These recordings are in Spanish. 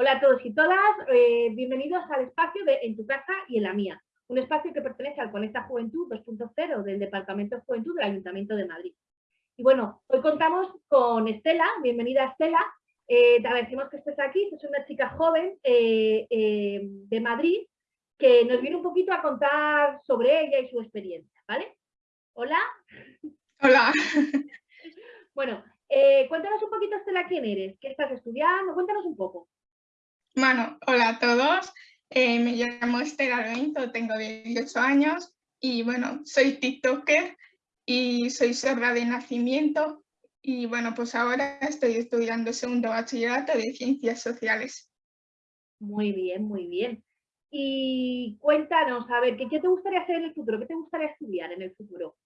Hola a todos y todas, eh, bienvenidos al espacio de En tu casa y en la mía, un espacio que pertenece al Conecta Juventud 2.0 del Departamento de Juventud del Ayuntamiento de Madrid. Y bueno, hoy contamos con Estela, bienvenida Estela, eh, te agradecemos que estés aquí, es una chica joven eh, de Madrid que nos viene un poquito a contar sobre ella y su experiencia, ¿vale? Hola. Hola. Bueno, cuéntanos un poquito, Estela, quién eres, qué estás estudiando, cuéntanos un poco. Bueno, hola a todos. Eh, me llamo Estela Lointo, tengo 18 años y bueno, soy TikToker y soy sorda de nacimiento y bueno, pues ahora estoy estudiando segundo bachillerato de Ciencias Sociales. Muy bien, muy bien. Y cuéntanos, a ver, ¿qué, ¿qué te gustaría hacer en el futuro? ¿Qué te gustaría estudiar en el futuro?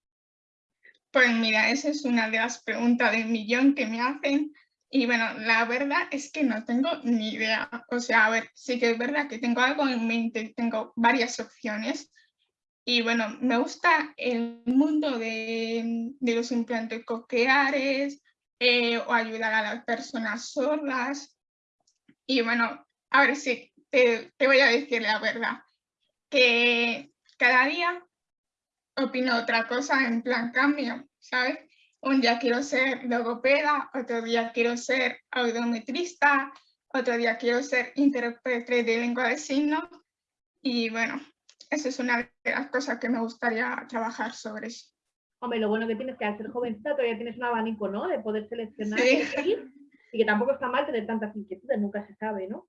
Pues mira, esa es una de las preguntas del millón que me hacen y bueno, la verdad es que no tengo ni idea. O sea, a ver, sí que es verdad que tengo algo en mente, tengo varias opciones. Y bueno, me gusta el mundo de, de los implantes cocleares eh, o ayudar a las personas sordas. Y bueno, a ver si te, te voy a decir la verdad, que cada día opino otra cosa en plan cambio, ¿sabes? Un día quiero ser logopeda, otro día quiero ser audiometrista, otro día quiero ser intérprete de lengua de signos y bueno, esa es una de las cosas que me gustaría trabajar sobre eso. Hombre, lo bueno que tienes que al ser jovencita todavía tienes un abanico, ¿no? De poder seleccionar y que tampoco está mal tener tantas inquietudes, nunca se sabe, ¿no?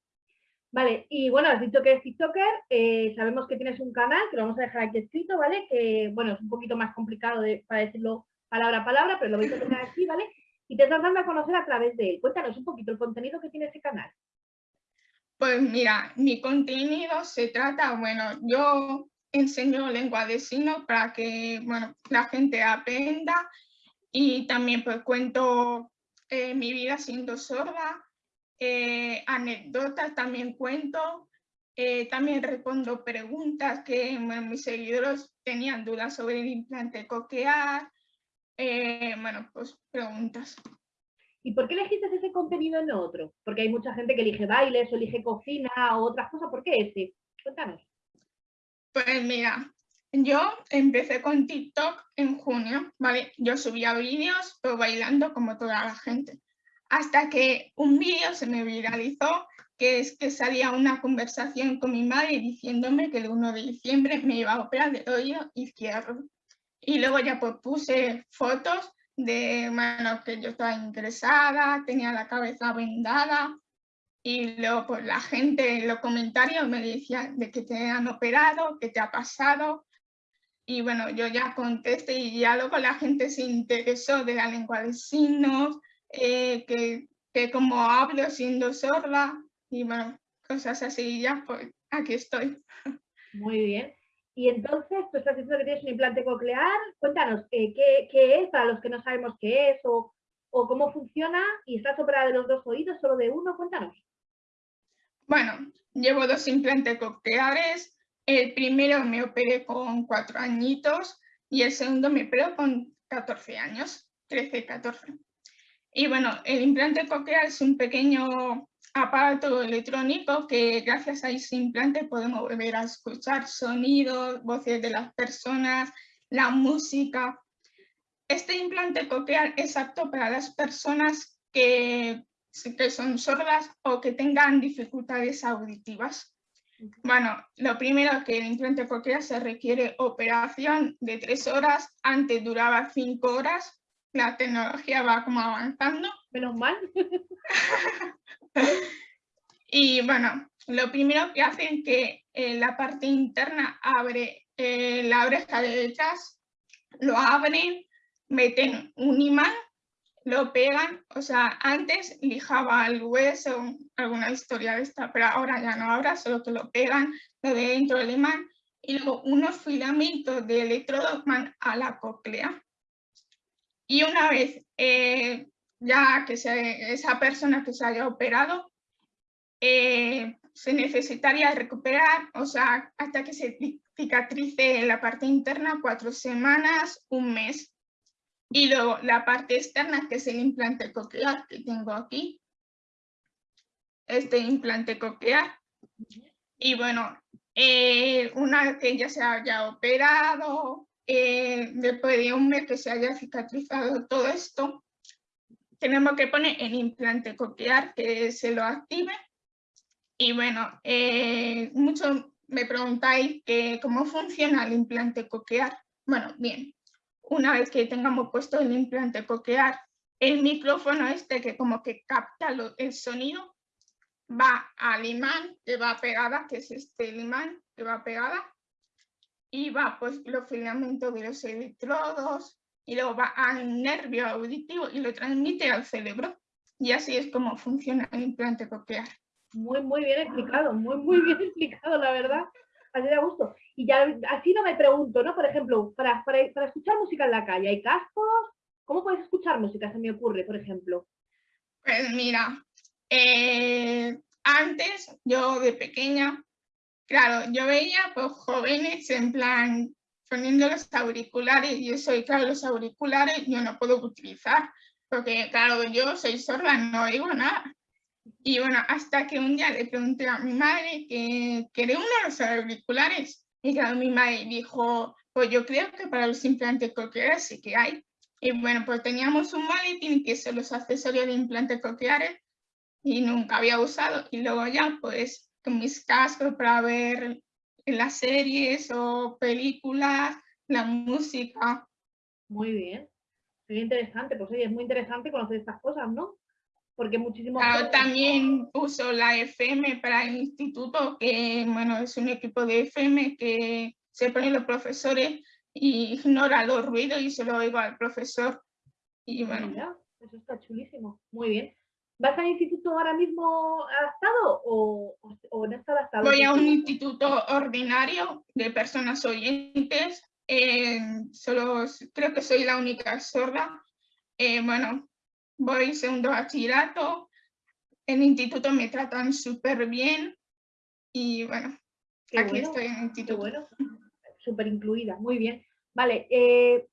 Vale, y bueno, has dicho que eres TikToker, eh, sabemos que tienes un canal, que lo vamos a dejar aquí escrito, ¿vale? Que, bueno, es un poquito más complicado de, para decirlo palabra a palabra, pero lo vais a tener aquí, ¿vale? Y te estás dando a conocer a través de él. Cuéntanos un poquito el contenido que tiene ese canal. Pues mira, mi contenido se trata, bueno, yo enseño lengua de signos para que, bueno, la gente aprenda y también pues cuento eh, mi vida siendo sorda, eh, anécdotas también cuento, eh, también respondo preguntas que mis seguidores tenían dudas sobre el implante coquear, eh, bueno, pues preguntas. ¿Y por qué elegiste ese contenido en otro? Porque hay mucha gente que elige bailes o elige cocina o otras cosas. ¿Por qué ese? Cuéntanos. Pues mira, yo empecé con TikTok en junio, ¿vale? Yo subía vídeos pues, bailando como toda la gente. Hasta que un vídeo se me viralizó, que es que salía una conversación con mi madre diciéndome que el 1 de diciembre me iba a operar del oído izquierdo. Y luego ya pues puse fotos de, bueno, que yo estaba interesada, tenía la cabeza vendada y luego pues la gente en los comentarios me decía de que te han operado, que te ha pasado y bueno, yo ya contesté y ya luego la gente se interesó de la lengua de signos, eh, que, que como hablo siendo sorda y bueno, cosas así y ya pues aquí estoy. Muy bien. Y entonces, tú estás diciendo que tienes un implante coclear. Cuéntanos, ¿qué, qué es para los que no sabemos qué es o, cómo funciona? ¿Y estás operada de los dos oídos, solo de uno? Cuéntanos. Bueno, llevo dos implantes cocleares. El primero me operé con cuatro añitos y el segundo me operó con 14 años, 13, 14. Y bueno, el implante coclear es un pequeño aparato electrónico que gracias a ese implante podemos volver a escuchar sonidos, voces de las personas, la música. Este implante coclear es apto para las personas que, que son sordas o que tengan dificultades auditivas. Bueno, lo primero es que el implante coclear se requiere operación de tres horas, antes duraba cinco horas, la tecnología va como avanzando. Menos mal. y bueno, lo primero que hacen es que eh, la parte interna abre eh, la oreja de detrás, lo abren, meten un imán, lo pegan, o sea, antes lijaba el hueso, alguna historia de esta, pero ahora ya no, ahora solo que lo pegan, lo de dentro del imán, y luego unos filamentos de electrodo van a la cóclea. Y una vez eh, ya que esa persona que se haya operado, eh, se necesitaría recuperar, o sea, hasta que se cicatrice la parte interna, cuatro semanas, un mes. Y luego la parte externa, que es el implante coclear que tengo aquí. este implante coclear. Y bueno, eh, una que ya se haya operado, eh, después de un mes que se haya cicatrizado todo esto, tenemos que poner el implante coclear que se lo active. Y bueno, eh, muchos me preguntáis que cómo funciona el implante coclear. Bueno, bien, una vez que tengamos puesto el implante coclear, el micrófono este que como que capta el sonido va al imán que va pegada, que es este imán que va pegada, y va pues los filamentos de los electrodos, y luego va al nervio auditivo y lo transmite al cerebro. Y así es como funciona el implante coclear. Muy, muy bien explicado, muy, muy bien explicado, la verdad. Así da gusto. Y ya así no me pregunto, ¿no? Por ejemplo, para, para, para escuchar música en la calle, ¿hay cascos? ¿Cómo puedes escuchar música? Se me ocurre, por ejemplo. Pues mira, eh, antes yo de pequeña, claro, yo veía pues jóvenes en plan poniendo los auriculares y eso, y claro, los auriculares yo no puedo utilizar, porque claro, yo soy sorda, no oigo nada. Y bueno, hasta que un día le pregunté a mi madre que quería uno de los auriculares, y claro, mi madre dijo, pues yo creo que para los implantes cocleares sí que hay. Y bueno, pues teníamos un maletín que son los accesorios de implantes cocleares y nunca había usado. Y luego ya, pues, con mis cascos para ver las series o películas, la música. Muy bien, muy interesante. Pues oye, es muy interesante conocer estas cosas, ¿no? Porque muchísimo... Claro, también uso la FM para el instituto, que bueno, es un equipo de FM que se ponen los profesores y ignora los ruidos y se lo oigo al profesor. Y bueno. eso está chulísimo. Muy bien. ¿Vas al instituto ahora mismo adaptado o, o no está adaptado? Voy a un instituto ordinario de personas oyentes. Eh, solo creo que soy la única sorda. Eh, bueno, voy segundo bachillerato. En el instituto me tratan súper bien. Y bueno, aquí estoy en el instituto. bueno. Súper incluida, muy bien. Vale, eh,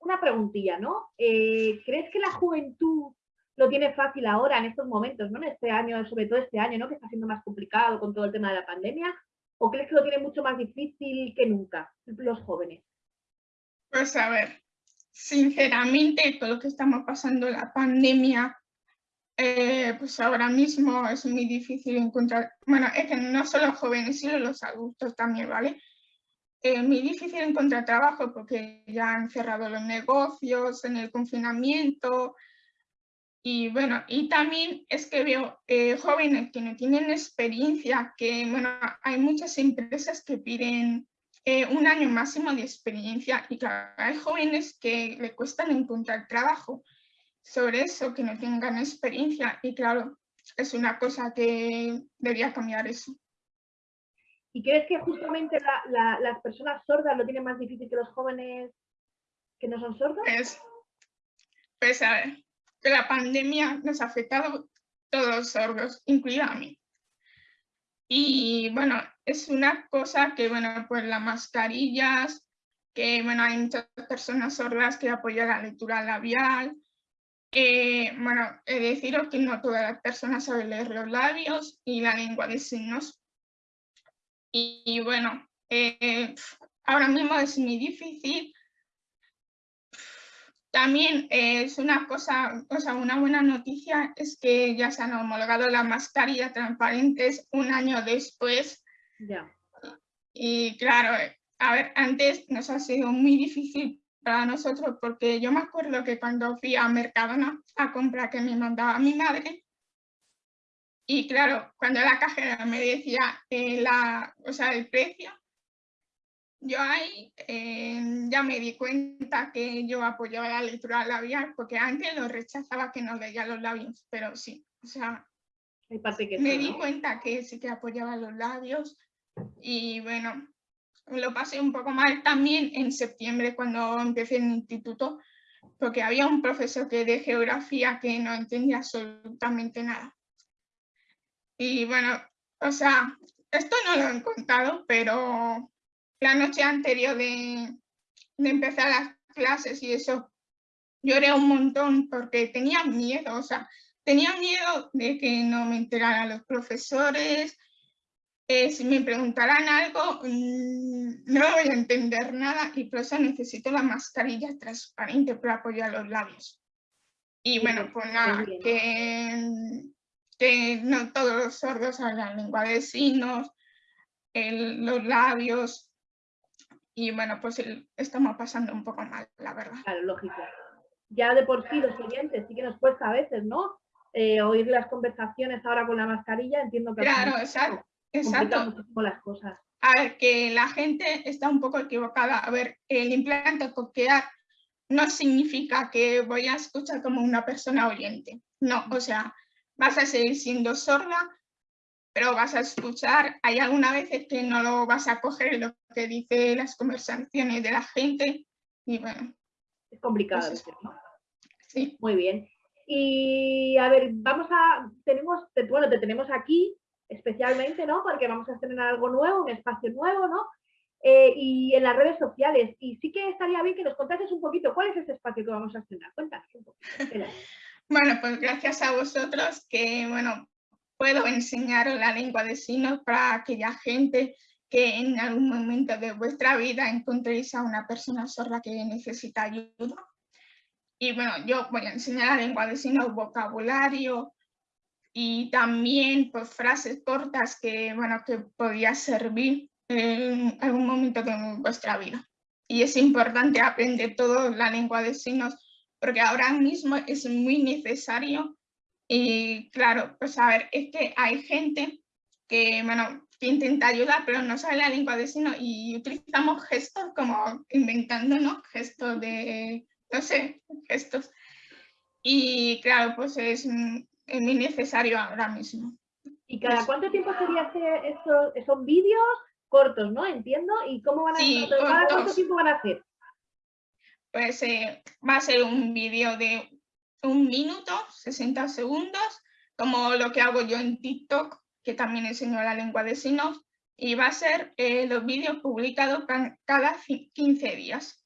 una preguntilla, ¿no? ¿Crees que la juventud lo tiene fácil ahora, en estos momentos, ¿no? En este año, sobre todo este año, ¿no? Que está siendo más complicado con todo el tema de la pandemia. ¿O crees que lo tiene mucho más difícil que nunca, los jóvenes? Pues a ver, sinceramente, todo lo que estamos pasando la pandemia, eh, pues ahora mismo es muy difícil encontrar, bueno, es que no solo jóvenes, sino los adultos también, ¿vale? Es muy difícil encontrar trabajo porque ya han cerrado los negocios en el confinamiento, y bueno, y también es que veo eh, jóvenes que no tienen experiencia, que bueno, hay muchas empresas que piden eh, un año máximo de experiencia y claro, hay jóvenes que le cuestan encontrar trabajo sobre eso, que no tengan experiencia y claro, es una cosa que debería cambiar eso. ¿Y crees que justamente las personas sordas lo tienen más difícil que los jóvenes que no son sordos? Pues, pues a ver, que la pandemia nos ha afectado todos los sordos, incluida a mí. Y bueno, es una cosa que, bueno, pues las mascarillas, que bueno, hay muchas personas sordas que apoyan la lectura labial. Eh, bueno, he deciros que no todas las personas saben leer los labios y la lengua de signos. Y, bueno, eh, ahora mismo es muy difícil también es una cosa, o sea, una buena noticia es que ya se han homologado las mascarillas transparentes un año después. Ya. Y, claro, a ver, antes nos ha sido muy difícil para nosotros porque yo me acuerdo que cuando fui a Mercadona a comprar que me mandaba mi madre, y claro, cuando la cajera me decía eh, la, o sea, el precio, yo ahí eh, ya me di cuenta que yo apoyaba la lectura labial, porque antes lo rechazaba que no leía los labios, pero sí, o sea, me di cuenta que sí que apoyaba los labios y bueno, lo pasé un poco mal también en septiembre cuando empecé en el instituto, porque había un profesor que de geografía que no entendía absolutamente nada. Y bueno, o sea, esto no lo he contado, pero la noche anterior de, empezar las clases y eso, lloré un montón porque tenía miedo, o sea, tenía miedo de que no me enteraran los profesores, eh, si me preguntaran algo, mm, no voy a entender nada y por eso necesito la mascarilla transparente para apoyar los labios. Y bueno, pues nada, que, que no todos los sordos hablan lengua de signos, los labios, y bueno, pues estamos pasando un poco mal, la verdad. Claro, lógico. Ya de por sí los oyentes sí que nos cuesta a veces, ¿no? Eh, oír las conversaciones ahora con la mascarilla, entiendo que... Claro, exacto. exacto. las cosas. A ver, que la gente está un poco equivocada. A ver, el implante coquear no significa que voy a escuchar como una persona oyente. No, o sea, vas a seguir siendo sorda, pero vas a escuchar. Hay algunas veces que no lo vas a coger lo que dice las conversaciones de la gente y bueno. Es complicado, pues ¿no? Sí. Muy bien. Y a ver, vamos a, tenemos, bueno, te tenemos aquí especialmente, ¿no? Porque vamos a estrenar algo nuevo, un espacio nuevo, ¿no? Eh, y en las redes sociales. Y sí que estaría bien que nos contases un poquito cuál es ese espacio que vamos a estrenar. Cuéntanos un poco. bueno, pues gracias a vosotros que, bueno, puedo enseñaros la lengua de signos para aquella gente que en algún momento de vuestra vida encontréis a una persona sorda que necesita ayuda. Y bueno, yo voy a enseñar la lengua de signos, vocabulario y también pues, frases cortas que, bueno, que podía servir en algún momento de vuestra vida. Y es importante aprender toda la lengua de signos porque ahora mismo es muy necesario y claro, pues a ver, es que hay gente que, bueno, que intenta ayudar, pero no sabe la lengua de signos y utilizamos gestos como inventando, ¿no? Gestos de, no sé, gestos. Y claro, pues es, es muy necesario ahora mismo. ¿Y cada cuánto tiempo sería hacer esos, esos vídeos cortos, no? Entiendo. ¿Y cómo van a sí, ¿Cada cuánto tiempo van a hacer? Pues eh, va a ser un vídeo de un minuto, 60 segundos, como lo que hago yo en TikTok, que también enseño la lengua de signos, y va a ser eh, los vídeos publicados cada 15 días.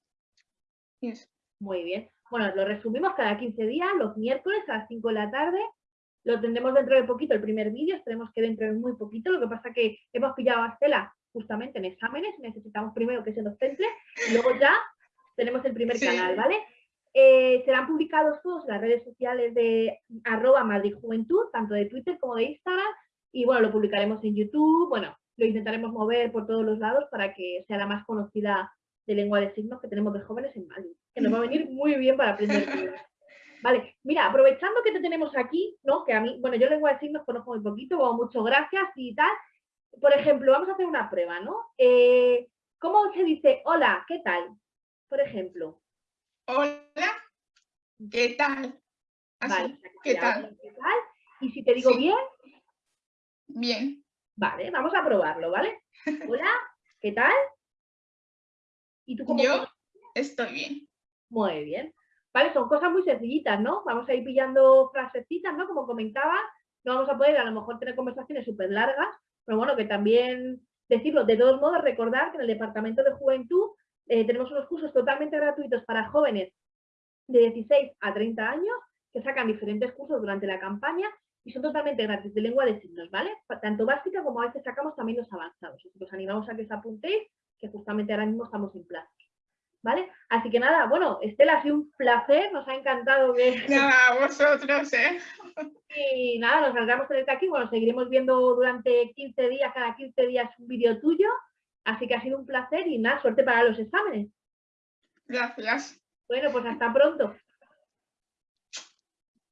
Muy bien. Bueno, lo resumimos cada 15 días, los miércoles a las 5 de la tarde. Lo tendremos dentro de poquito el primer vídeo, esperemos que dentro de muy poquito. Lo que pasa que hemos pillado a Estela justamente en exámenes, necesitamos primero que se nos centre y luego ya tenemos el primer canal, ¿vale? Eh, serán publicados todos en las redes sociales de arroba Madrid Juventud, tanto de Twitter como de Instagram, y bueno, lo publicaremos en YouTube, bueno, lo intentaremos mover por todos los lados para que sea la más conocida de lengua de signos que tenemos de jóvenes en Madrid, que nos va a venir muy bien para aprender. Vale, mira, aprovechando que te tenemos aquí, ¿no? Que a mí, bueno, yo lengua de signos conozco muy poquito, como muchas gracias y tal. Por ejemplo, vamos a hacer una prueba, ¿no? Eh, ¿Cómo se dice hola, qué tal? Por ejemplo. Hola, ¿qué tal? vale, ¿qué tal? Y si te digo bien. Bien. Vale, vamos a probarlo, ¿vale? Hola, ¿qué tal? ¿Y tú cómo Yo estoy bien. Muy bien. Vale, son cosas muy sencillitas, ¿no? Vamos a ir pillando frasecitas, ¿no? Como comentaba, no vamos a poder a lo mejor tener conversaciones súper largas, pero bueno, que también decirlo, de todos modos, recordar que en el Departamento de Juventud eh, tenemos unos cursos totalmente gratuitos para jóvenes de 16 a 30 años que sacan diferentes cursos durante la campaña y son totalmente gratis de lengua de signos, ¿vale? Tanto básica como a veces sacamos también los avanzados. Así que os animamos a que os apuntéis, que justamente ahora mismo estamos en plazos. ¿Vale? Así que nada, bueno, Estela, ha sido un placer, nos ha encantado que... Nada, vosotros, ¿eh? Y nada, nos alegramos tenerte aquí, bueno, seguiremos viendo durante 15 días, cada 15 días un vídeo tuyo, Así que ha sido un placer y nada, suerte para los exámenes. Gracias. Bueno, pues hasta pronto.